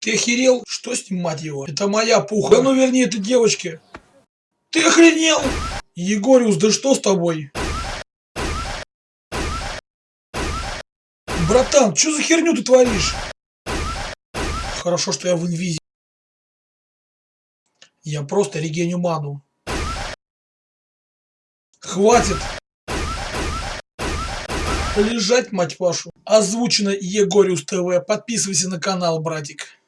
Ты охерел? Что снимать его? Это моя пуха. Да ну верни это девочке. Ты охренел? Егориус, да что с тобой? Братан, что за херню ты творишь? Хорошо, что я в инвизе. Я просто регеню ману. Хватит! Лежать, мать вашу. Озвучено Егориус ТВ. Подписывайся на канал, братик.